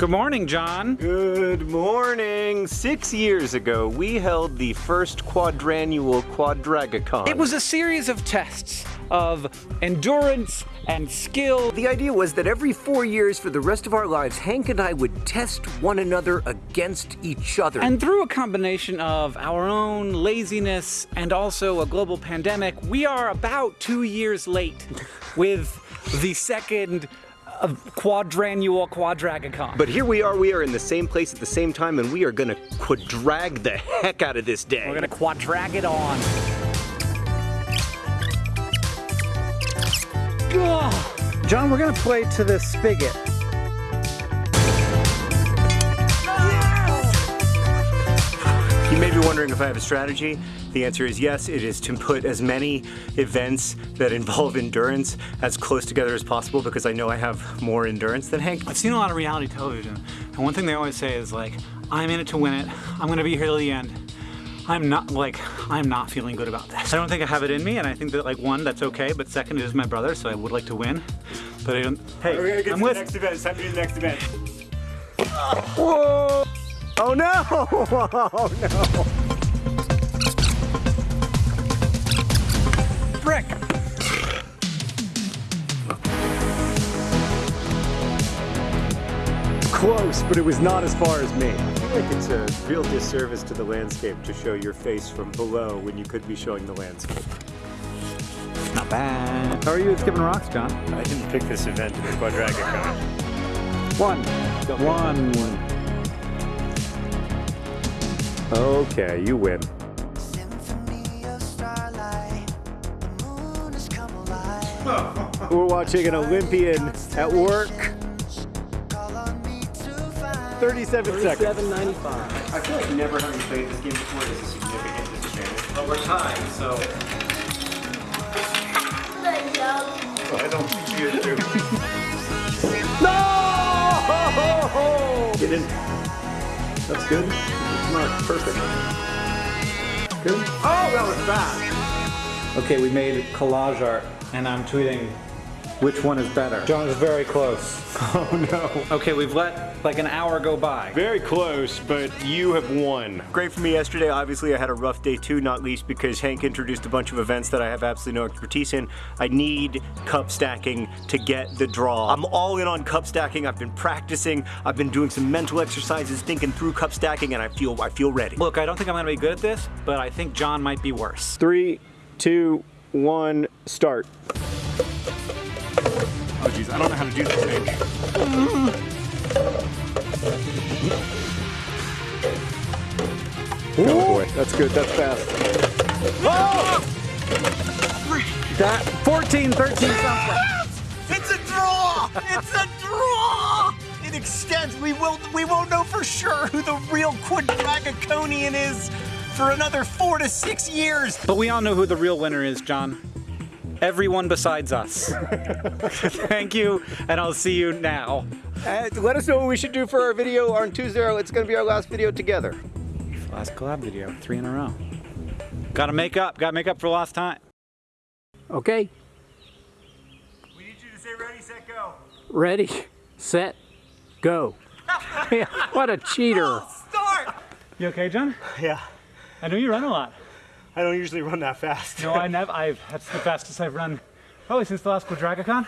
Good morning, John. Good morning. Six years ago, we held the first quadrannual Quadragacon. It was a series of tests of endurance and skill. The idea was that every four years for the rest of our lives, Hank and I would test one another against each other. And through a combination of our own laziness and also a global pandemic, we are about two years late with the second of quadrannual quadragacon. But here we are, we are in the same place at the same time, and we are gonna quadrag the heck out of this day. We're gonna quadrag it on. Ugh. John, we're gonna play to the spigot. Wondering if I have a strategy. The answer is yes, it is to put as many events that involve endurance as close together as possible because I know I have more endurance than Hank. I've seen a lot of reality television, and one thing they always say is like, I'm in it to win it. I'm gonna be here till the end. I'm not like, I'm not feeling good about this. I don't think I have it in me, and I think that like one, that's okay, but second, it is my brother, so I would like to win. But I don't, hey, We're gonna get I'm to with, the next event. It's time to do the next event. Whoa! Oh no! Oh no! Brick. Close, but it was not as far as me. I feel like it's a real disservice to the landscape to show your face from below when you could be showing the landscape. Not bad. How are you at skipping rocks, John? I didn't pick this event in the Quadragacon. One. One. Okay, you win. Symphony of starlight, the moon has come alive. We're watching an Olympian at work. Call on me to find 37 seconds. 795. I feel like never having played this game before is a significant disadvantage. But we're tied, so. I don't think you do. No! Get in. That's good. Perfect. Good. Oh, that was fast. Okay, we made collage art, and I'm tweeting which one is better. John is very close. Oh no. Okay, we've let like an hour go by. Very close, but you have won. Great for me yesterday. Obviously, I had a rough day too, not least because Hank introduced a bunch of events that I have absolutely no expertise in. I need cup stacking to get the draw. I'm all in on cup stacking. I've been practicing. I've been doing some mental exercises, thinking through cup stacking, and I feel I feel ready. Look, I don't think I'm gonna be good at this, but I think John might be worse. Three, two, one, start. I don't know how to do this thing. Oh boy, that's good, that's fast. Oh! That 14, 13 something. It's a draw! It's a draw! It extends. We will we won't know for sure who the real Quadragaconian is for another four to six years. But we all know who the real winner is, John. Everyone besides us. Thank you, and I'll see you now. And let us know what we should do for our video on Tuesday. It's gonna be our last video together. Last collab video, three in a row. Gotta make up, gotta make up for lost time. Okay, We need you to say ready, set, go. ready, set, go. what a cheater. Start! You okay, John? Yeah, I know you run a lot. I don't usually run that fast. No, I never, I've, that's the fastest I've run probably since the last Quadragacon.